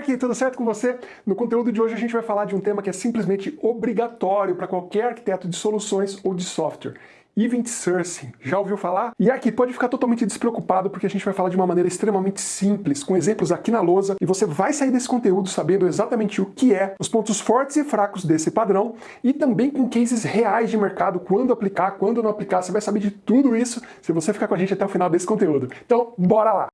Aqui, tudo certo com você? No conteúdo de hoje a gente vai falar de um tema que é simplesmente obrigatório para qualquer arquiteto de soluções ou de software. Event Sourcing. Já ouviu falar? E aqui pode ficar totalmente despreocupado porque a gente vai falar de uma maneira extremamente simples, com exemplos aqui na lousa, e você vai sair desse conteúdo sabendo exatamente o que é, os pontos fortes e fracos desse padrão, e também com cases reais de mercado, quando aplicar, quando não aplicar, você vai saber de tudo isso se você ficar com a gente até o final desse conteúdo. Então, bora lá!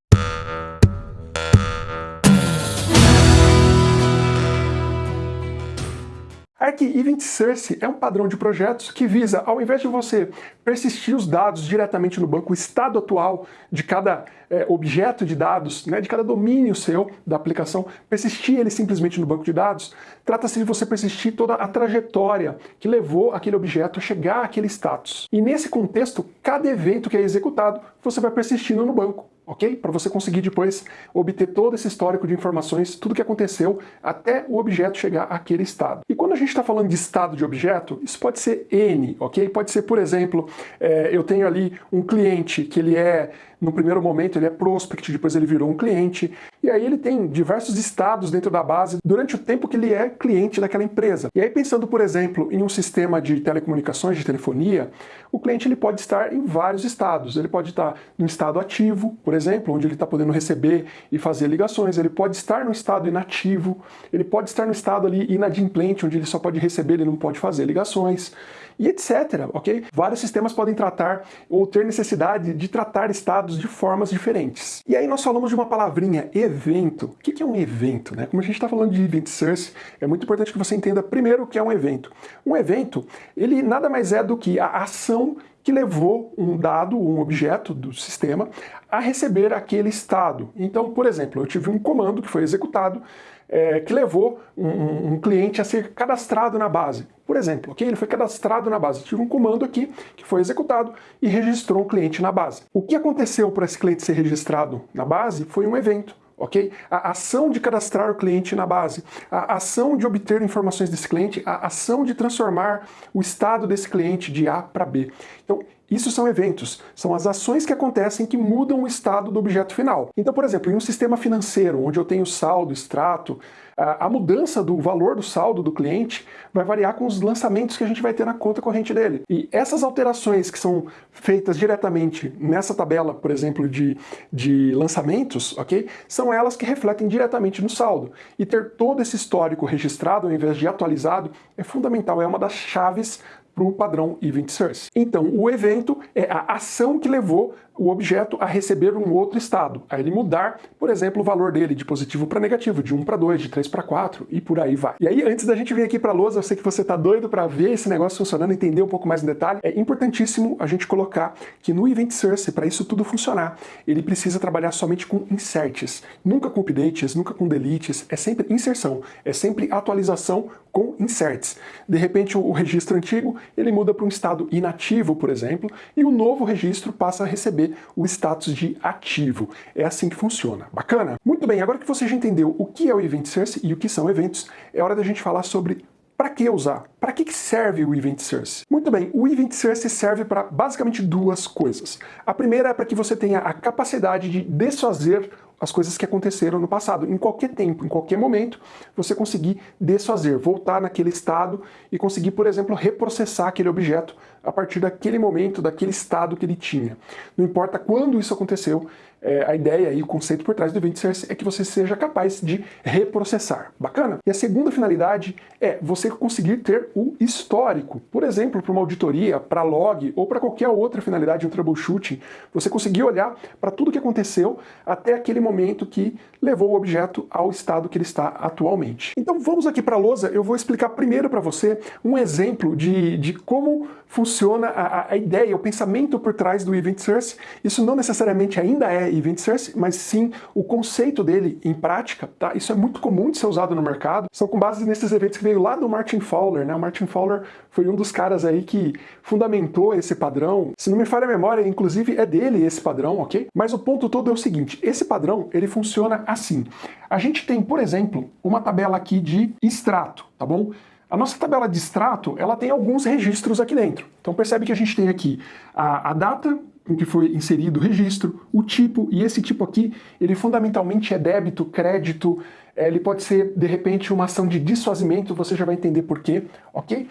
Arc Event Source é um padrão de projetos que visa, ao invés de você persistir os dados diretamente no banco, o estado atual de cada é, objeto de dados, né, de cada domínio seu da aplicação, persistir ele simplesmente no banco de dados, trata-se de você persistir toda a trajetória que levou aquele objeto a chegar àquele status. E nesse contexto, cada evento que é executado, você vai persistindo no banco ok? Para você conseguir depois obter todo esse histórico de informações, tudo que aconteceu até o objeto chegar àquele estado. E quando a gente está falando de estado de objeto, isso pode ser N, ok? Pode ser, por exemplo, é, eu tenho ali um cliente que ele é no primeiro momento ele é prospect, depois ele virou um cliente, e aí ele tem diversos estados dentro da base durante o tempo que ele é cliente daquela empresa. E aí pensando, por exemplo, em um sistema de telecomunicações, de telefonia, o cliente ele pode estar em vários estados. Ele pode estar no estado ativo, por exemplo, onde ele está podendo receber e fazer ligações. Ele pode estar no estado inativo, ele pode estar no estado ali inadimplente, onde ele só pode receber, ele não pode fazer ligações e etc, ok? Vários sistemas podem tratar ou ter necessidade de tratar estados de formas diferentes. E aí nós falamos de uma palavrinha, evento. O que é um evento? Né? Como a gente está falando de event source, é muito importante que você entenda primeiro o que é um evento. Um evento, ele nada mais é do que a ação que levou um dado, um objeto do sistema, a receber aquele estado. Então, por exemplo, eu tive um comando que foi executado, é, que levou um, um, cliente a ser cadastrado na base. Por exemplo, okay? ele foi cadastrado na base. Tive um comando aqui que foi executado e registrou um cliente na base. O que aconteceu para esse cliente ser registrado na base foi um evento ok? A ação de cadastrar o cliente na base, a ação de obter informações desse cliente, a ação de transformar o estado desse cliente de A para B. Então, isso são eventos, são as ações que acontecem que mudam o estado do objeto final. Então, por exemplo, em um sistema financeiro, onde eu tenho saldo, extrato, a mudança do valor do saldo do cliente vai variar com os lançamentos que a gente vai ter na conta corrente dele. E essas alterações que são feitas diretamente nessa tabela, por exemplo, de, de lançamentos, ok? São elas que refletem diretamente no saldo. E ter todo esse histórico registrado ao invés de atualizado é fundamental, é uma das chaves para o padrão Event Source. Então, o evento é a ação que levou o objeto a receber um outro estado, a ele mudar, por exemplo, o valor dele de positivo para negativo, de 1 para 2, de 3 para 4 e por aí vai. E aí, antes da gente vir aqui para a lousa, eu sei que você está doido para ver esse negócio funcionando, entender um pouco mais em detalhe, é importantíssimo a gente colocar que no Event Source, para isso tudo funcionar, ele precisa trabalhar somente com inserts, nunca com updates, nunca com deletes, é sempre inserção, é sempre atualização com inserts. De repente, o registro antigo, ele muda para um estado inativo, por exemplo, e o novo registro passa a receber o status de ativo. É assim que funciona. Bacana? Muito bem, agora que você já entendeu o que é o Event Source e o que são eventos, é hora da gente falar sobre para que usar? Para que serve o Event Source? Muito bem, o Event Source serve para basicamente duas coisas. A primeira é para que você tenha a capacidade de desfazer as coisas que aconteceram no passado. Em qualquer tempo, em qualquer momento, você conseguir desfazer, voltar naquele estado e conseguir, por exemplo, reprocessar aquele objeto a partir daquele momento, daquele estado que ele tinha. Não importa quando isso aconteceu, é, a ideia e o conceito por trás do Event Source é que você seja capaz de reprocessar. Bacana? E a segunda finalidade é você conseguir ter o histórico. Por exemplo, para uma auditoria, para log ou para qualquer outra finalidade, um troubleshooting, você conseguir olhar para tudo que aconteceu até aquele momento que levou o objeto ao estado que ele está atualmente. Então vamos aqui para a lousa, eu vou explicar primeiro para você um exemplo de, de como funciona a, a ideia, o pensamento por trás do Event Source. Isso não necessariamente ainda é Event Source, mas sim o conceito dele em prática, tá? Isso é muito comum de ser usado no mercado. São com base nesses eventos que veio lá do Martin Fowler, né? O Martin Fowler foi um dos caras aí que fundamentou esse padrão. Se não me falha a memória, inclusive é dele esse padrão, ok? Mas o ponto todo é o seguinte, esse padrão, ele funciona assim. A gente tem, por exemplo, uma tabela aqui de extrato, tá bom? A nossa tabela de extrato, ela tem alguns registros aqui dentro. Então percebe que a gente tem aqui a, a data em que foi inserido o registro, o tipo, e esse tipo aqui, ele fundamentalmente é débito, crédito, é, ele pode ser, de repente, uma ação de desfazimento, você já vai entender por quê, ok?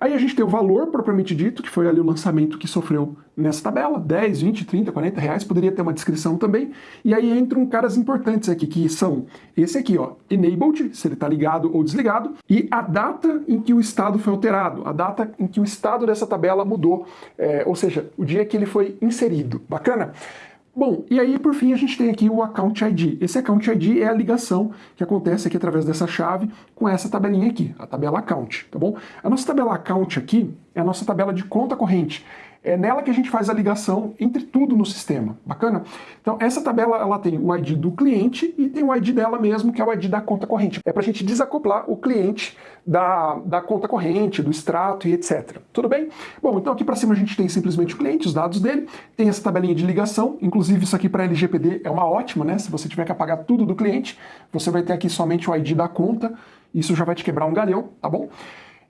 Aí a gente tem o valor propriamente dito, que foi ali o lançamento que sofreu nessa tabela, 10, 20, 30, 40 reais, poderia ter uma descrição também. E aí entram caras importantes aqui, que são esse aqui, ó, enabled, se ele está ligado ou desligado, e a data em que o estado foi alterado, a data em que o estado dessa tabela mudou, é, ou seja, o dia que ele foi inserido. Bacana? Bom, e aí por fim a gente tem aqui o Account ID. Esse Account ID é a ligação que acontece aqui através dessa chave com essa tabelinha aqui, a tabela Account, tá bom? A nossa tabela Account aqui é a nossa tabela de conta corrente. É nela que a gente faz a ligação entre tudo no sistema. Bacana? Então essa tabela ela tem o ID do cliente e tem o ID dela mesmo, que é o ID da conta corrente. É para a gente desacoplar o cliente da, da conta corrente, do extrato e etc. Tudo bem? Bom, então aqui para cima a gente tem simplesmente o cliente, os dados dele, tem essa tabelinha de ligação, inclusive isso aqui para LGPD é uma ótima, né? Se você tiver que apagar tudo do cliente, você vai ter aqui somente o ID da conta, isso já vai te quebrar um galhão, tá bom?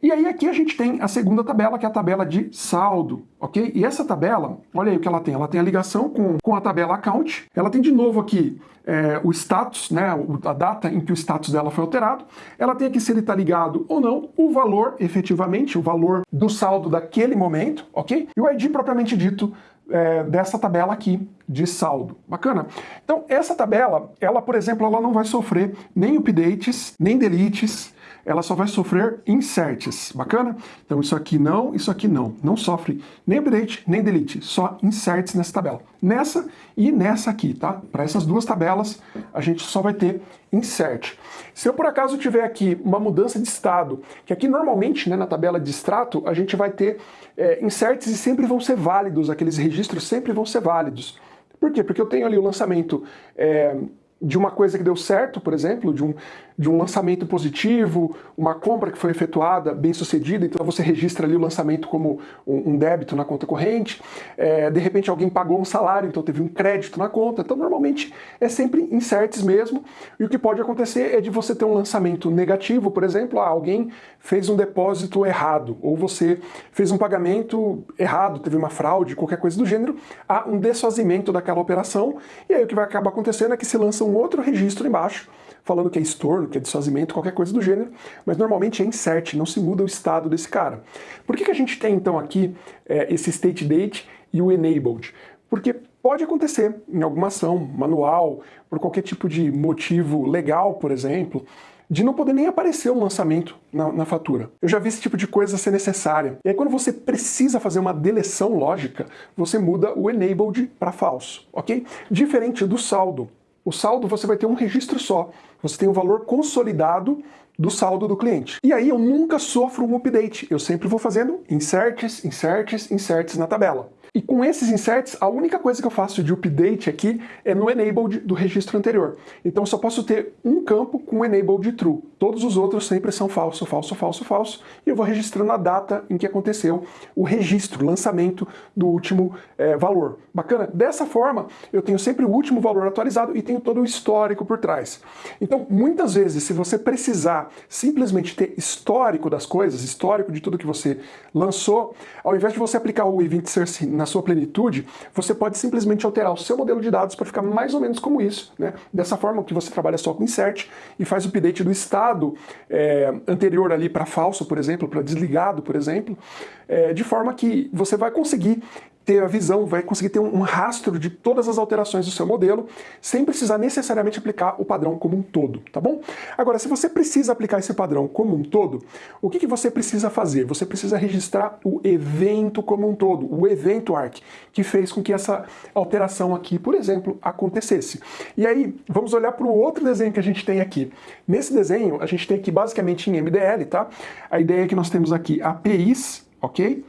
E aí aqui a gente tem a segunda tabela, que é a tabela de saldo, ok? E essa tabela, olha aí o que ela tem, ela tem a ligação com, com a tabela account, ela tem de novo aqui é, o status, né, a data em que o status dela foi alterado, ela tem aqui se ele está ligado ou não, o valor efetivamente, o valor do saldo daquele momento, ok? E o ID propriamente dito é, dessa tabela aqui de saldo. Bacana? Então essa tabela, ela por exemplo, ela não vai sofrer nem updates, nem deletes, ela só vai sofrer inserts, bacana? Então isso aqui não, isso aqui não. Não sofre nem update, nem delete, só inserts nessa tabela. Nessa e nessa aqui, tá? Para essas duas tabelas, a gente só vai ter insert. Se eu por acaso tiver aqui uma mudança de estado, que aqui normalmente né, na tabela de extrato a gente vai ter é, inserts e sempre vão ser válidos, aqueles registros sempre vão ser válidos. Por quê? Porque eu tenho ali o lançamento é, de uma coisa que deu certo, por exemplo, de um, de um lançamento positivo, uma compra que foi efetuada bem sucedida, então você registra ali o lançamento como um, um débito na conta corrente, é, de repente alguém pagou um salário, então teve um crédito na conta, então normalmente é sempre incertes mesmo, e o que pode acontecer é de você ter um lançamento negativo, por exemplo, ah, alguém fez um depósito errado, ou você fez um pagamento errado, teve uma fraude, qualquer coisa do gênero, há um desfazimento daquela operação, e aí o que vai acabar acontecendo é que se lança outro registro embaixo, falando que é estorno, que é desfazimento, qualquer coisa do gênero, mas normalmente é insert, não se muda o estado desse cara. Por que, que a gente tem então aqui é, esse state date e o enabled? Porque pode acontecer em alguma ação manual, por qualquer tipo de motivo legal, por exemplo, de não poder nem aparecer um lançamento na, na, fatura. Eu já vi esse tipo de coisa ser necessária. E aí quando você precisa fazer uma deleção lógica, você muda o enabled para falso, ok? Diferente do saldo. O saldo você vai ter um registro só. Você tem o valor consolidado do saldo do cliente. E aí eu nunca sofro um update. Eu sempre vou fazendo inserts, inserts, inserts na tabela. E com esses inserts, a única coisa que eu faço de update aqui é no enabled do registro anterior. Então eu só posso ter um campo com enabled true. Todos os outros sempre são falso, falso, falso, falso. E eu vou registrando a data em que aconteceu o registro, lançamento do último é, valor. Bacana? Dessa forma, eu tenho sempre o último valor atualizado e tenho todo o histórico por trás. Então, muitas vezes, se você precisar simplesmente ter histórico das coisas, histórico de tudo que você lançou, ao invés de você aplicar o Event Source na sua plenitude, você pode simplesmente alterar o seu modelo de dados para ficar mais ou menos como isso. Né? Dessa forma que você trabalha só com insert e faz o update do estado é, anterior ali para falso, por exemplo, para desligado, por exemplo, é, de forma que você vai conseguir ter a visão, vai conseguir ter um rastro de todas as alterações do seu modelo, sem precisar necessariamente aplicar o padrão como um todo, tá bom? Agora, se você precisa aplicar esse padrão como um todo, o que, que você precisa fazer? Você precisa registrar o evento como um todo, o evento arc, que fez com que essa alteração aqui, por exemplo, acontecesse. E aí, vamos olhar para o outro desenho que a gente tem aqui. Nesse desenho, a gente tem aqui basicamente em MDL, tá? A ideia é que nós temos aqui APIs, ok?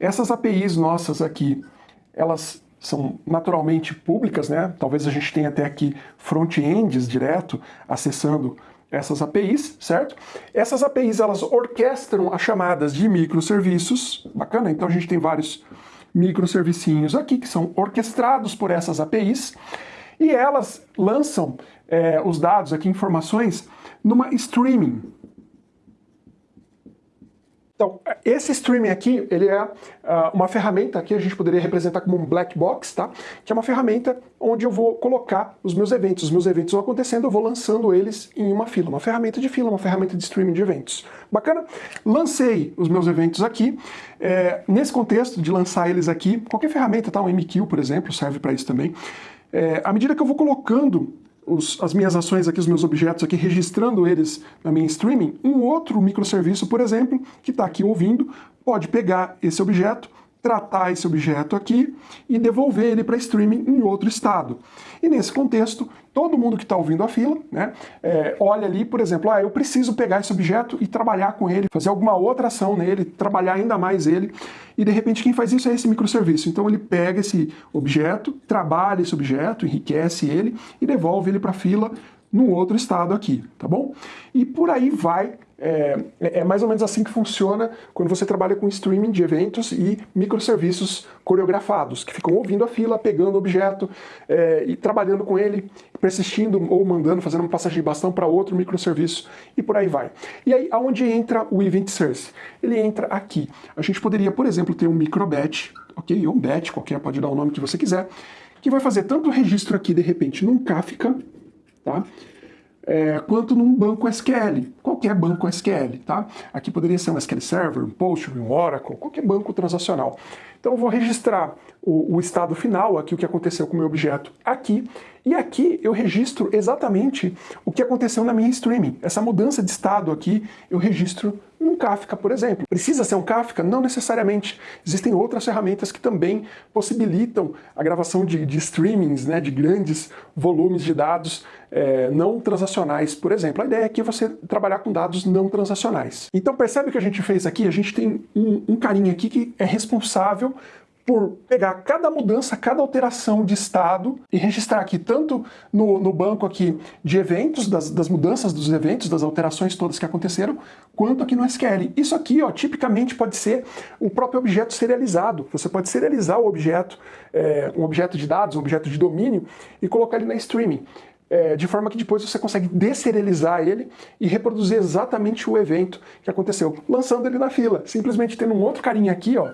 Essas APIs nossas aqui, elas são naturalmente públicas, né? Talvez a gente tenha até aqui front-ends direto acessando essas APIs, certo? Essas APIs elas orquestram as chamadas de microserviços, bacana? Então a gente tem vários microservicinhos aqui que são orquestrados por essas APIs e elas lançam é, os dados aqui, informações, numa streaming, Então, esse streaming aqui, ele é uh, uma ferramenta que a gente poderia representar como um black box, tá? Que é uma ferramenta onde eu vou colocar os meus eventos. Os meus eventos vão acontecendo, eu vou lançando eles em uma fila. Uma ferramenta de fila, uma ferramenta de streaming de eventos. Bacana? Lancei os meus eventos aqui. É, nesse contexto de lançar eles aqui, qualquer ferramenta, tá? Um MQ, por exemplo, serve para isso também. É, à medida que eu vou colocando os, as minhas ações aqui, os meus objetos aqui, registrando eles na minha streaming, um outro microserviço, por exemplo, que está aqui ouvindo, pode pegar esse objeto, tratar esse objeto aqui e devolver ele para streaming em outro estado. E nesse contexto, todo mundo que está ouvindo a fila, né, é, olha ali, por exemplo, ah, eu preciso pegar esse objeto e trabalhar com ele, fazer alguma outra ação nele, trabalhar ainda mais ele, e de repente quem faz isso é esse microserviço. Então ele pega esse objeto, trabalha esse objeto, enriquece ele e devolve ele para a fila no outro estado aqui, tá bom? E por aí vai é, é, mais ou menos assim que funciona quando você trabalha com streaming de eventos e microserviços coreografados, que ficam ouvindo a fila, pegando o objeto é, e trabalhando com ele, persistindo ou mandando, fazendo uma passagem de bastão para outro microserviço e por aí vai. E aí, aonde entra o Event Source? Ele entra aqui. A gente poderia, por exemplo, ter um microbatch, ok? Ou um batch, qualquer pode dar o nome que você quiser, que vai fazer tanto o registro aqui, de repente, num Kafka, tá? É, quanto num banco SQL, qualquer banco SQL, tá? Aqui poderia ser um SQL Server, um Postgre, um Oracle, qualquer banco transacional. Então eu vou registrar o, o, estado final, aqui o que aconteceu com o meu objeto aqui, e aqui eu registro exatamente o que aconteceu na minha streaming. Essa mudança de estado aqui eu registro num Kafka, por exemplo. Precisa ser um Kafka? Não necessariamente. Existem outras ferramentas que também possibilitam a gravação de, de streamings, né, de grandes volumes de dados é, não transacionais, por exemplo. A ideia aqui é você trabalhar com dados não transacionais. Então percebe o que a gente fez aqui? A gente tem um, um carinha aqui que é responsável por pegar cada mudança, cada alteração de estado e registrar aqui tanto no, no banco aqui de eventos, das, das, mudanças dos eventos, das alterações todas que aconteceram, quanto aqui no SQL. Isso aqui, ó, tipicamente pode ser o próprio objeto serializado. Você pode serializar o objeto, é, um objeto de dados, um objeto de domínio e colocar ele na streaming. É, de forma que depois você consegue deserializar ele e reproduzir exatamente o evento que aconteceu, lançando ele na fila, simplesmente tendo um outro carinha aqui, ó,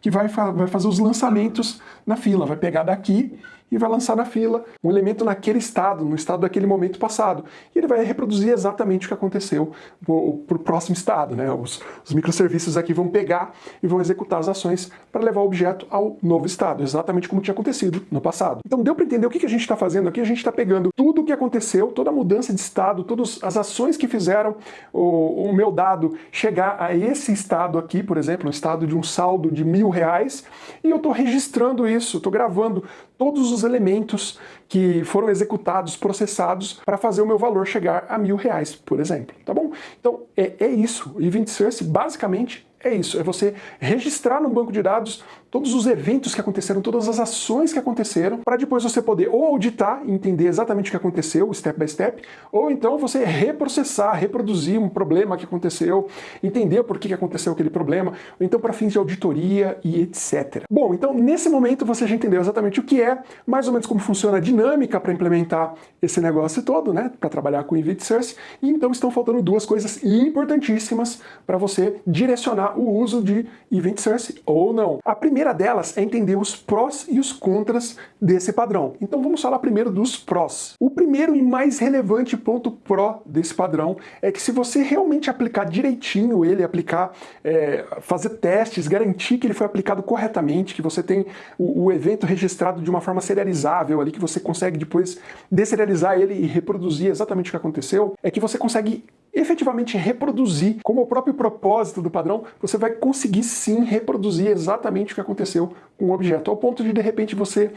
que vai, fa vai fazer os lançamentos na fila, vai pegar daqui e vai lançar na fila um elemento naquele estado, no estado daquele momento passado. E ele vai reproduzir exatamente o que aconteceu para o próximo estado. Né? Os, os, microserviços aqui vão pegar e vão executar as ações para levar o objeto ao novo estado, exatamente como tinha acontecido no passado. Então deu para entender o que, que a gente está fazendo aqui? A gente está pegando tudo o que aconteceu, toda a mudança de estado, todas as ações que fizeram o, o meu dado chegar a esse estado aqui, por exemplo, um estado de um saldo de mil reais, e eu estou registrando isso, estou gravando todos os elementos que foram executados, processados, para fazer o meu valor chegar a mil reais, por exemplo, tá bom? Então, é, é isso. O Event Source, basicamente, é isso, é você registrar no banco de dados todos os eventos que aconteceram, todas as ações que aconteceram, para depois você poder ou auditar entender exatamente o que aconteceu, step by step, ou então você reprocessar, reproduzir um problema que aconteceu, entender por que aconteceu aquele problema, ou então para fins de auditoria e etc. Bom, então nesse momento você já entendeu exatamente o que é, mais ou menos como funciona a dinâmica para implementar esse negócio todo, né, para trabalhar com Event Source, e então estão faltando duas coisas importantíssimas para você direcionar o uso de Event Source ou não. A primeira delas é entender os prós e os contras desse padrão. Então vamos falar primeiro dos prós. O primeiro e mais relevante ponto pró desse padrão é que se você realmente aplicar direitinho ele, aplicar, é, fazer testes, garantir que ele foi aplicado corretamente, que você tem o, o evento registrado de uma forma serializável ali, que você consegue depois deserializar ele e reproduzir exatamente o que aconteceu, é que você consegue efetivamente reproduzir, como o próprio propósito do padrão, você vai conseguir sim reproduzir exatamente o que aconteceu o objeto, ao ponto de de repente você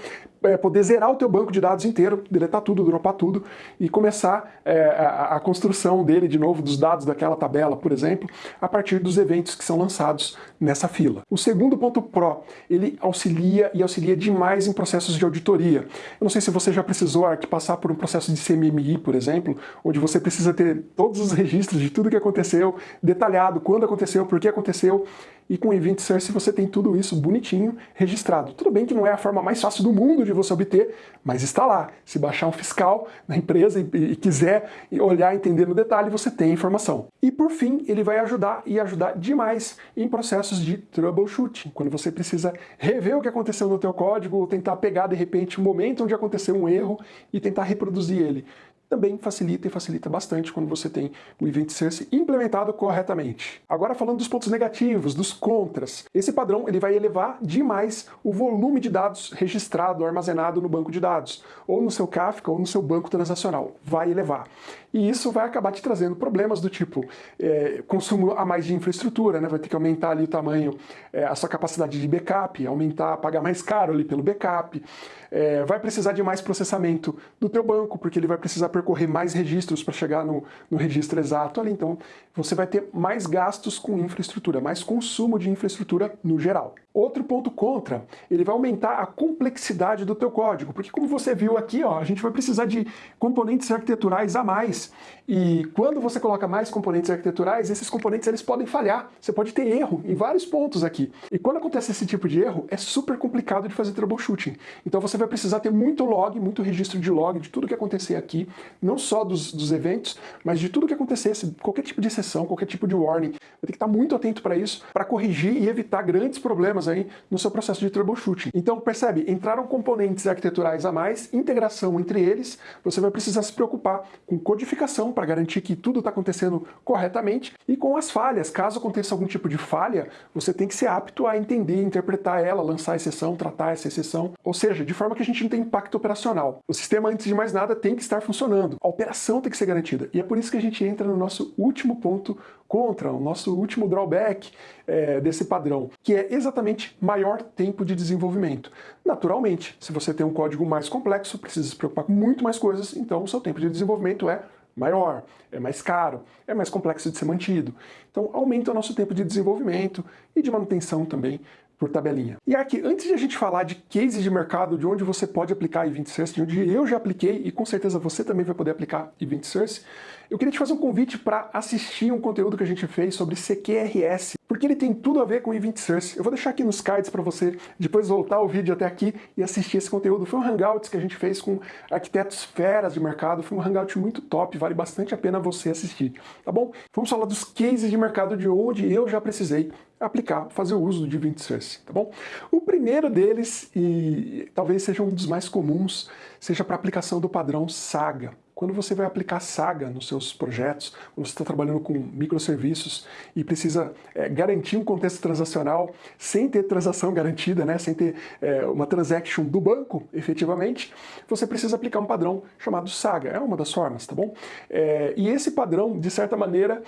é, poder zerar o teu banco de dados inteiro, deletar tudo, dropar tudo e começar é, a, a, construção dele de novo, dos dados daquela tabela, por exemplo, a partir dos eventos que são lançados nessa fila. O segundo ponto Pro, ele auxilia e auxilia demais em processos de auditoria. Eu não sei se você já precisou aqui passar por um processo de CMMI, por exemplo, onde você precisa ter todos os registros de tudo que aconteceu, detalhado, quando aconteceu, por que aconteceu, e com o Event Source você tem tudo isso bonitinho, registrado. Tudo bem que não é a forma mais fácil do mundo de você obter, mas está lá. Se baixar um fiscal na empresa e, e quiser olhar, entender no detalhe, você tem a informação. E por fim, ele vai ajudar e ajudar demais em processos de troubleshooting, quando você precisa rever o que aconteceu no teu código ou tentar pegar de repente o momento onde aconteceu um erro e tentar reproduzir ele também facilita e facilita bastante quando você tem o Event Source implementado corretamente. Agora falando dos pontos negativos, dos contras. Esse padrão ele vai elevar demais o volume de dados registrado, armazenado no banco de dados, ou no seu Kafka, ou no seu banco transacional. Vai elevar. E isso vai acabar te trazendo problemas do tipo é, consumo a mais de infraestrutura, né? vai ter que aumentar ali o tamanho, é, a sua capacidade de backup, aumentar, pagar mais caro ali pelo backup, é, vai precisar de mais processamento do teu banco, porque ele vai precisar percorrer mais registros para chegar no, no registro exato ali, então você vai ter mais gastos com infraestrutura, mais consumo de infraestrutura no geral. Outro ponto contra, ele vai aumentar a complexidade do teu código, porque como você viu aqui, ó, a gente vai precisar de componentes arquiteturais a mais. E quando você coloca mais componentes arquiteturais, esses componentes eles podem falhar. Você pode ter erro em vários pontos aqui. E quando acontece esse tipo de erro, é super complicado de fazer troubleshooting. Então você vai precisar ter muito log, muito registro de log de tudo que acontecer aqui, não só dos, dos eventos, mas de tudo que acontecesse, qualquer tipo de exceção, qualquer tipo de warning. Vai ter que estar muito atento para isso, para corrigir e evitar grandes problemas aí no seu processo de troubleshooting. Então percebe, entraram componentes arquiteturais a mais, integração entre eles, você vai precisar se preocupar com codificação para garantir que tudo está acontecendo corretamente e com as falhas. Caso aconteça algum tipo de falha, você tem que ser apto a entender, interpretar ela, lançar a exceção, tratar essa exceção, ou seja, de forma que a gente não tenha impacto operacional. O sistema, antes de mais nada, tem que estar funcionando. A operação tem que ser garantida. E é por isso que a gente entra no nosso último ponto contra, o nosso último drawback é, desse padrão, que é exatamente maior tempo de desenvolvimento. Naturalmente, se você tem um código mais complexo, precisa se preocupar com muito mais coisas, então o seu tempo de desenvolvimento é maior, é mais caro, é mais complexo de ser mantido. Então aumenta o nosso tempo de desenvolvimento e de manutenção também por tabelinha. E aqui, antes de a gente falar de cases de mercado, de onde você pode aplicar Event Source, de onde eu já apliquei e com certeza você também vai poder aplicar Event Source, eu queria te fazer um convite para assistir um conteúdo que a gente fez sobre CQRS, porque ele tem tudo a ver com Event Source. Eu vou deixar aqui nos cards para você depois voltar o vídeo até aqui e assistir esse conteúdo. Foi um Hangouts que a gente fez com arquitetos feras de mercado, foi um Hangout muito top, vale bastante a pena você assistir, tá bom? Vamos falar dos cases de mercado de onde eu já precisei aplicar, fazer o uso do Event Source, tá bom? O primeiro deles, e talvez seja um dos mais comuns, seja para aplicação do padrão Saga. Quando você vai aplicar Saga nos seus projetos, quando você está trabalhando com microserviços e precisa é, garantir um contexto transacional sem ter transação garantida, né, sem ter é, uma transaction do banco, efetivamente, você precisa aplicar um padrão chamado Saga. É uma das formas, tá bom? É, e esse padrão, de certa maneira,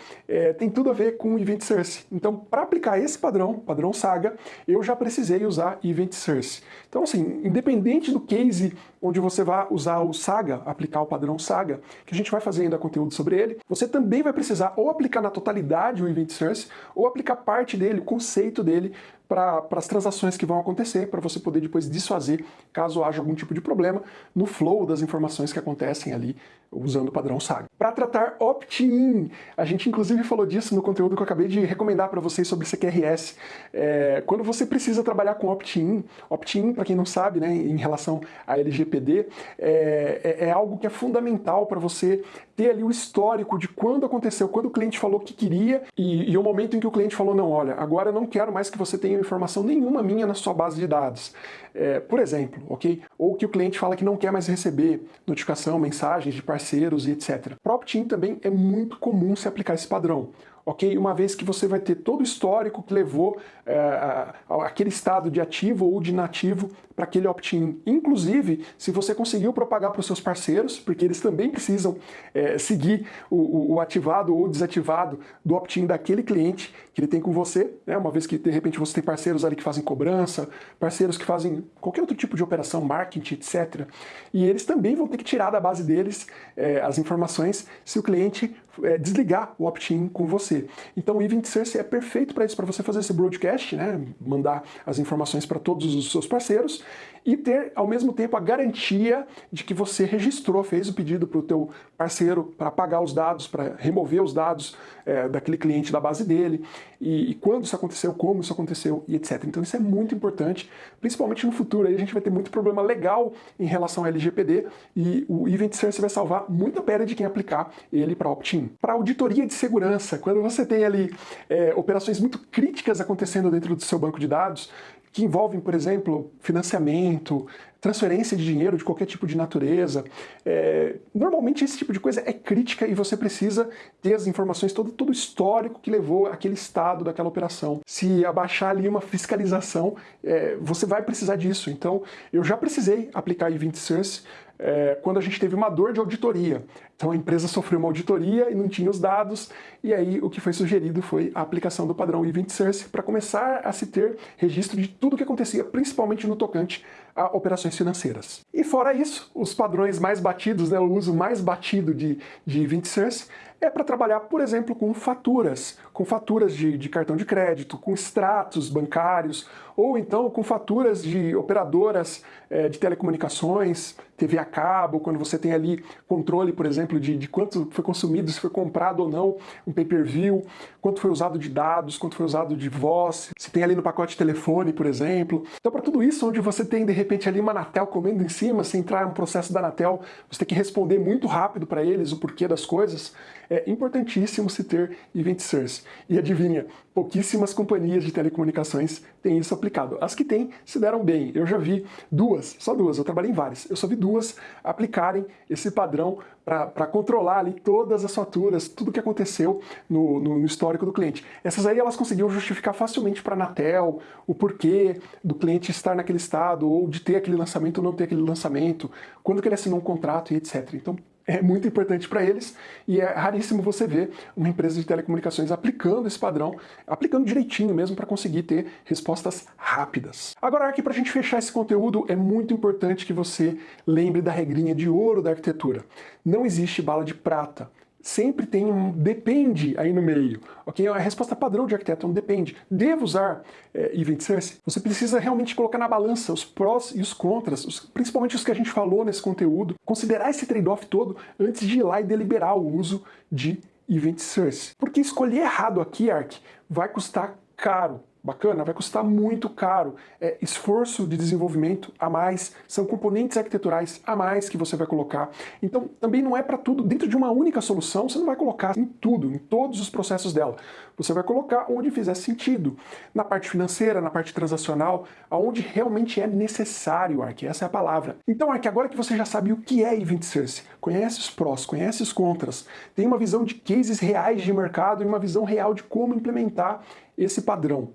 tem tudo a ver com Event Source. Então, para aplicar esse padrão, padrão Saga, eu já precisei usar Event Source. Então, assim, independente do case onde você vai usar o Saga, aplicar o padrão Saga, que a gente vai fazer ainda conteúdo sobre ele, você também vai precisar ou aplicar na totalidade o Event Source, ou aplicar parte dele, o conceito dele, para as transações que vão acontecer, para você poder depois desfazer caso haja algum tipo de problema no flow das informações que acontecem ali usando o padrão SAG. Para tratar opt-in, a gente inclusive falou disso no conteúdo que eu acabei de recomendar para vocês sobre CQRS. É, quando você precisa trabalhar com opt-in, opt-in, para quem não sabe, né, em relação a LGPD, é, é, é algo que é fundamental para você ter ali o histórico de quando aconteceu, quando o cliente falou que queria e, e o momento em que o cliente falou, não, olha, agora eu não quero mais que você tenha informação nenhuma minha na sua base de dados. É, por exemplo, ok? Ou que o cliente fala que não quer mais receber notificação, mensagens de parceiros e etc. Para opt-in também é muito comum se aplicar esse padrão ok? Uma vez que você vai ter todo o histórico que levou é, aquele estado de ativo ou de inativo para aquele opt-in. Inclusive, se você conseguiu propagar para os seus parceiros, porque eles também precisam é, seguir o, o, ativado ou desativado do opt-in daquele cliente que ele tem com você, né? uma vez que de repente você tem parceiros ali que fazem cobrança, parceiros que fazem qualquer outro tipo de operação, marketing, etc. E eles também vão ter que tirar da base deles é, as informações se o cliente é, desligar o opt-in com você. Então o Event Source é perfeito para isso, para você fazer esse broadcast, né, mandar as informações para todos os seus parceiros e ter ao mesmo tempo a garantia de que você registrou, fez o pedido para o teu parceiro para apagar os dados, para remover os dados é, daquele cliente da base dele, e, e, quando isso aconteceu, como isso aconteceu e etc. Então isso é muito importante, principalmente no futuro, aí a gente vai ter muito problema legal em relação ao LGPD e o Event Source vai salvar muita pele de quem aplicar ele para opt-in. Para auditoria de segurança, quando você tem ali é, operações muito críticas acontecendo dentro do seu banco de dados, que envolvem, por exemplo, financiamento, transferência de dinheiro de qualquer tipo de natureza. É, normalmente esse tipo de coisa é crítica e você precisa ter as informações, todo, todo o histórico que levou aquele estado daquela operação. Se abaixar ali uma fiscalização, é, você vai precisar disso. Então, eu já precisei aplicar Event Source é, quando a gente teve uma dor de auditoria. Então a empresa sofreu uma auditoria e não tinha os dados, e aí o que foi sugerido foi a aplicação do padrão Event Source para começar a se ter registro de tudo o que acontecia, principalmente no tocante a operações financeiras. E fora isso, os padrões mais batidos, né, o uso mais batido de, de Event Source é para trabalhar, por exemplo, com faturas, com faturas de, de, cartão de crédito, com extratos bancários, ou então com faturas de operadoras é, de telecomunicações, TV a cabo, quando você tem ali controle, por exemplo, de, de quanto foi consumido, se foi comprado ou não um pay-per-view, quanto foi usado de dados, quanto foi usado de voz, se tem ali no pacote telefone, por exemplo. Então, para tudo isso, onde você tem, de repente, ali uma Anatel comendo em cima, se entrar um processo da Anatel, você tem que responder muito rápido para eles o porquê das coisas, é importantíssimo se ter Event Source. E adivinha, pouquíssimas companhias de telecomunicações têm isso aplicado. As que têm se deram bem. Eu já vi duas, só duas, eu trabalhei em várias, eu só vi duas aplicarem esse padrão para controlar ali todas as faturas, tudo que aconteceu no, no, histórico do cliente. Essas aí elas conseguiam justificar facilmente para a Anatel o porquê do cliente estar naquele estado, ou de ter aquele lançamento ou não ter aquele lançamento, quando que ele assinou um contrato e etc. Então é muito importante para eles e é raríssimo você ver uma empresa de telecomunicações aplicando esse padrão, aplicando direitinho mesmo para conseguir ter respostas rápidas. Agora aqui para a gente fechar esse conteúdo é muito importante que você lembre da regrinha de ouro da arquitetura. Não existe bala de prata sempre tem um depende aí no meio. Ok? A resposta padrão de arquiteto é um depende. Devo usar é, Event Source? Você precisa realmente colocar na balança os prós e os contras, os, principalmente os que a gente falou nesse conteúdo, considerar esse trade-off todo antes de ir lá e deliberar o uso de Event Source. Porque escolher errado aqui, Arc, vai custar caro bacana, vai custar muito caro. É esforço de desenvolvimento a mais, são componentes arquiteturais a mais que você vai colocar. Então também não é para tudo, dentro de uma única solução você não vai colocar em tudo, em todos os processos dela. Você vai colocar onde fizer sentido, na parte financeira, na parte transacional, aonde realmente é necessário, Ark, essa é a palavra. Então Ark, agora que você já sabe o que é Event Source, conhece os prós, conhece os contras, tem uma visão de cases reais de mercado e uma visão real de como implementar esse padrão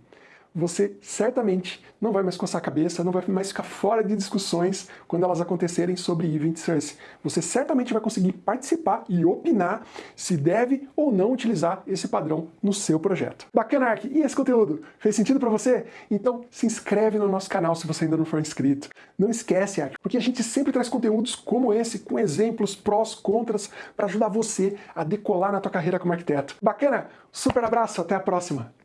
você certamente não vai mais coçar a cabeça, não vai mais ficar fora de discussões quando elas acontecerem sobre Event Source. Você certamente vai conseguir participar e opinar se deve ou não utilizar esse padrão no seu projeto. Bacana, Ark! E esse conteúdo? Fez sentido para você? Então se inscreve no nosso canal se você ainda não for inscrito. Não esquece, Ark, porque a gente sempre traz conteúdos como esse, com exemplos, prós, contras, para ajudar você a decolar na tua carreira como arquiteto. Bacana? Super abraço, até a próxima!